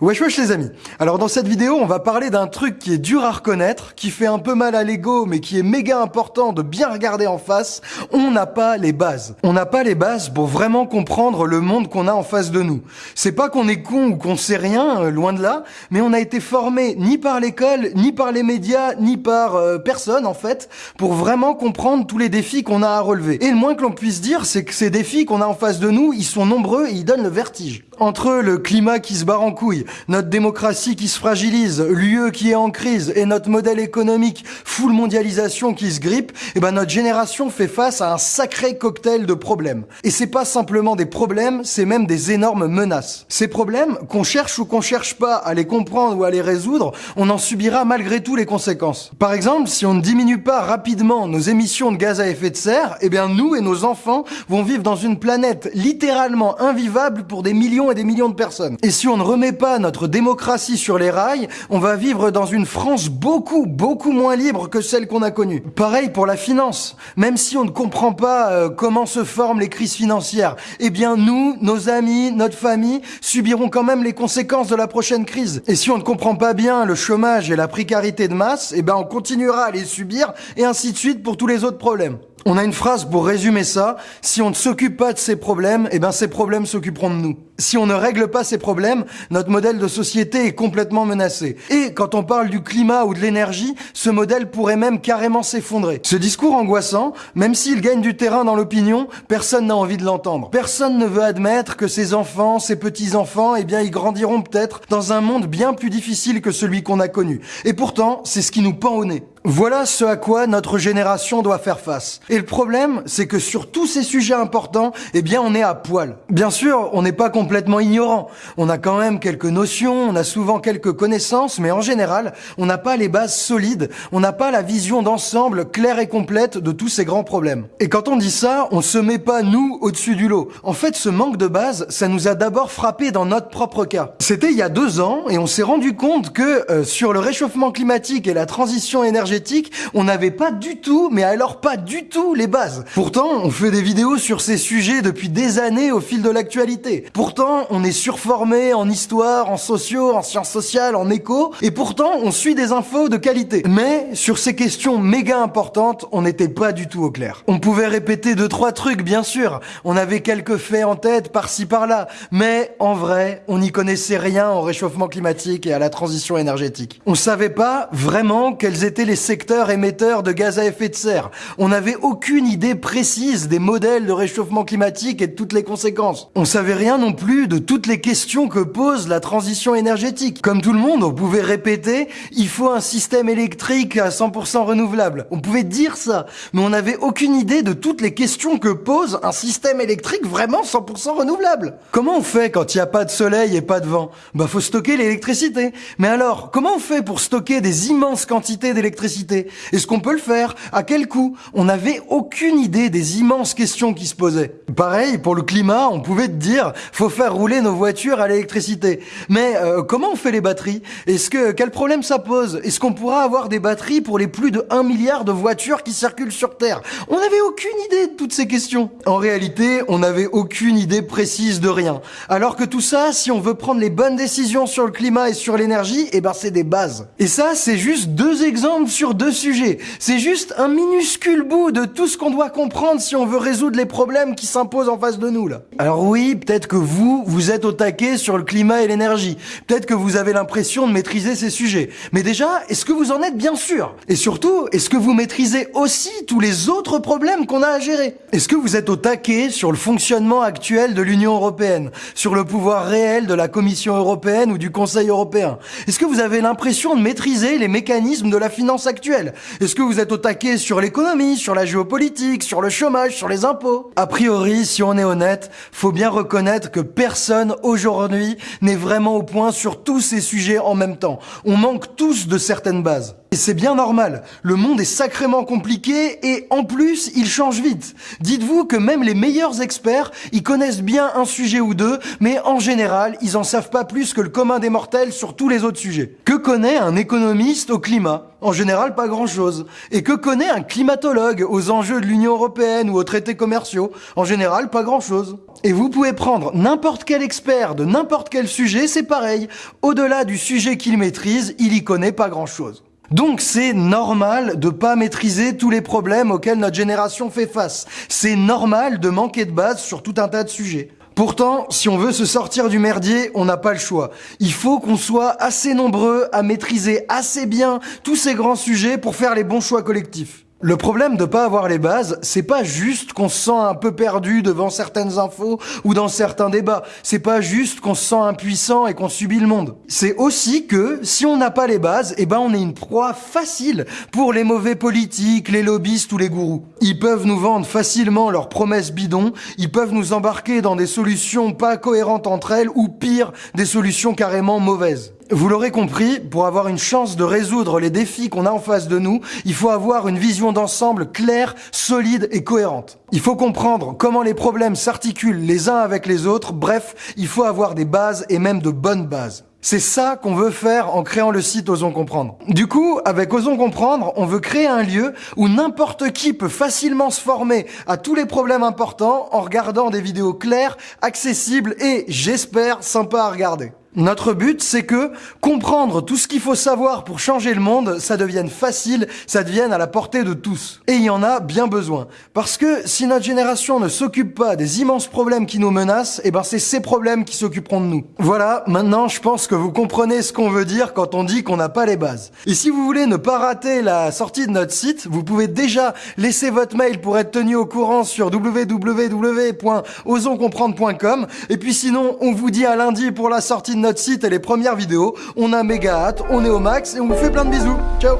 Wesh wesh les amis Alors dans cette vidéo on va parler d'un truc qui est dur à reconnaître, qui fait un peu mal à l'ego mais qui est méga important de bien regarder en face, on n'a pas les bases. On n'a pas les bases pour vraiment comprendre le monde qu'on a en face de nous. C'est pas qu'on est con ou qu'on sait rien, euh, loin de là, mais on a été formé ni par l'école, ni par les médias, ni par euh, personne en fait, pour vraiment comprendre tous les défis qu'on a à relever. Et le moins que l'on puisse dire c'est que ces défis qu'on a en face de nous, ils sont nombreux et ils donnent le vertige. Entre le climat qui se barre en couille, notre démocratie qui se fragilise, l'UE qui est en crise et notre modèle économique full mondialisation qui se grippe, eh ben notre génération fait face à un sacré cocktail de problèmes. Et c'est pas simplement des problèmes, c'est même des énormes menaces. Ces problèmes, qu'on cherche ou qu'on cherche pas à les comprendre ou à les résoudre, on en subira malgré tout les conséquences. Par exemple, si on ne diminue pas rapidement nos émissions de gaz à effet de serre, eh bien nous et nos enfants vont vivre dans une planète littéralement invivable pour des millions et des millions de personnes. Et si on ne remet pas notre démocratie sur les rails, on va vivre dans une France beaucoup, beaucoup moins libre que celle qu'on a connue. Pareil pour la finance. Même si on ne comprend pas euh, comment se forment les crises financières, eh bien nous, nos amis, notre famille, subiront quand même les conséquences de la prochaine crise. Et si on ne comprend pas bien le chômage et la précarité de masse, eh ben on continuera à les subir et ainsi de suite pour tous les autres problèmes. On a une phrase pour résumer ça. Si on ne s'occupe pas de ces problèmes, eh ben ces problèmes s'occuperont de nous. Si on ne règle pas ces problèmes, notre modèle de société est complètement menacé. Et quand on parle du climat ou de l'énergie, ce modèle pourrait même carrément s'effondrer. Ce discours angoissant, même s'il gagne du terrain dans l'opinion, personne n'a envie de l'entendre. Personne ne veut admettre que ses enfants, ses petits-enfants, eh bien ils grandiront peut-être dans un monde bien plus difficile que celui qu'on a connu. Et pourtant, c'est ce qui nous pend au nez. Voilà ce à quoi notre génération doit faire face. Et le problème, c'est que sur tous ces sujets importants, eh bien, on est à poil. Bien sûr, on n'est pas complètement ignorant. On a quand même quelques notions, on a souvent quelques connaissances, mais en général, on n'a pas les bases solides, on n'a pas la vision d'ensemble claire et complète de tous ces grands problèmes. Et quand on dit ça, on se met pas, nous, au-dessus du lot. En fait, ce manque de base, ça nous a d'abord frappé dans notre propre cas. C'était il y a deux ans, et on s'est rendu compte que euh, sur le réchauffement climatique et la transition énergétique, on n'avait pas du tout, mais alors pas du tout les bases. Pourtant, on fait des vidéos sur ces sujets depuis des années au fil de l'actualité. Pourtant, on est surformé en histoire, en sociaux, en sciences sociales, en éco, et pourtant, on suit des infos de qualité. Mais, sur ces questions méga importantes, on n'était pas du tout au clair. On pouvait répéter deux, trois trucs, bien sûr. On avait quelques faits en tête, par-ci, par-là. Mais, en vrai, on n'y connaissait rien au réchauffement climatique et à la transition énergétique. On savait pas vraiment quels étaient les secteur émetteur de gaz à effet de serre. On n'avait aucune idée précise des modèles de réchauffement climatique et de toutes les conséquences. On savait rien non plus de toutes les questions que pose la transition énergétique. Comme tout le monde, on pouvait répéter, il faut un système électrique à 100% renouvelable. On pouvait dire ça, mais on n'avait aucune idée de toutes les questions que pose un système électrique vraiment 100% renouvelable. Comment on fait quand il n'y a pas de soleil et pas de vent? Bah faut stocker l'électricité. Mais alors, comment on fait pour stocker des immenses quantités d'électricité est-ce qu'on peut le faire À quel coût? On n'avait aucune idée des immenses questions qui se posaient. Pareil, pour le climat, on pouvait te dire, faut faire rouler nos voitures à l'électricité. Mais euh, comment on fait les batteries? Est-ce que quel problème ça pose? Est-ce qu'on pourra avoir des batteries pour les plus de 1 milliard de voitures qui circulent sur Terre? On n'avait aucune idée de toutes ces questions. En réalité, on n'avait aucune idée précise de rien. Alors que tout ça, si on veut prendre les bonnes décisions sur le climat et sur l'énergie, eh ben c'est des bases. Et ça, c'est juste deux exemples sur deux sujets. C'est juste un minuscule bout de tout ce qu'on doit comprendre si on veut résoudre les problèmes qui s'imposent en face de nous, là. Alors oui, peut-être que vous, vous êtes au taquet sur le climat et l'énergie. Peut-être que vous avez l'impression de maîtriser ces sujets. Mais déjà, est-ce que vous en êtes bien sûr? Et surtout, est-ce que vous maîtrisez aussi tous les autres problèmes qu'on a à gérer? Est-ce que vous êtes au taquet sur le fonctionnement actuel de l'Union européenne Sur le pouvoir réel de la Commission européenne ou du Conseil européen? Est-ce que vous avez l'impression de maîtriser les mécanismes de la finance Est-ce que vous êtes au taquet sur l'économie, sur la géopolitique, sur le chômage, sur les impôts? A priori, si on est honnête, faut bien reconnaître que personne aujourd'hui n'est vraiment au point sur tous ces sujets en même temps. On manque tous de certaines bases. Et c'est bien normal. Le monde est sacrément compliqué et en plus, il change vite. Dites-vous que même les meilleurs experts, ils connaissent bien un sujet ou deux, mais en général, ils en savent pas plus que le commun des mortels sur tous les autres sujets. Que connaît un économiste au climat? En général, pas grand-chose. Et que connaît un climatologue aux enjeux de l'Union européenne ou aux traités commerciaux? En général, pas grand-chose. Et vous pouvez prendre n'importe quel expert de n'importe quel sujet, c'est pareil. Au-delà du sujet qu'il maîtrise, il y connaît pas grand-chose. Donc c'est normal de pas maîtriser tous les problèmes auxquels notre génération fait face. C'est normal de manquer de base sur tout un tas de sujets. Pourtant, si on veut se sortir du merdier, on n'a pas le choix. Il faut qu'on soit assez nombreux à maîtriser assez bien tous ces grands sujets pour faire les bons choix collectifs. Le problème de pas avoir les bases, c'est pas juste qu'on se sent un peu perdu devant certaines infos ou dans certains débats. C'est pas juste qu'on se sent impuissant et qu'on subit le monde. C'est aussi que si on n'a pas les bases, eh ben on est une proie facile pour les mauvais politiques, les lobbyistes ou les gourous. Ils peuvent nous vendre facilement leurs promesses bidons, ils peuvent nous embarquer dans des solutions pas cohérentes entre elles ou pire, des solutions carrément mauvaises. Vous l'aurez compris, pour avoir une chance de résoudre les défis qu'on a en face de nous, il faut avoir une vision d'ensemble claire, solide et cohérente. Il faut comprendre comment les problèmes s'articulent les uns avec les autres, bref, il faut avoir des bases et même de bonnes bases. C'est ça qu'on veut faire en créant le site Osons Comprendre. Du coup, avec Osons Comprendre, on veut créer un lieu où n'importe qui peut facilement se former à tous les problèmes importants en regardant des vidéos claires, accessibles et, j'espère, sympas à regarder. Notre but, c'est que comprendre tout ce qu'il faut savoir pour changer le monde, ça devienne facile, ça devienne à la portée de tous. Et il y en a bien besoin. Parce que si notre génération ne s'occupe pas des immenses problèmes qui nous menacent, eh ben c'est ces problèmes qui s'occuperont de nous. Voilà, maintenant je pense que vous comprenez ce qu'on veut dire quand on dit qu'on n'a pas les bases. Et si vous voulez ne pas rater la sortie de notre site, vous pouvez déjà laisser votre mail pour être tenu au courant sur www.osonscomprendre.com. Et puis sinon, on vous dit à lundi pour la sortie de notre site et les premières vidéos. On a méga hâte, on est au max et on vous fait plein de bisous. Ciao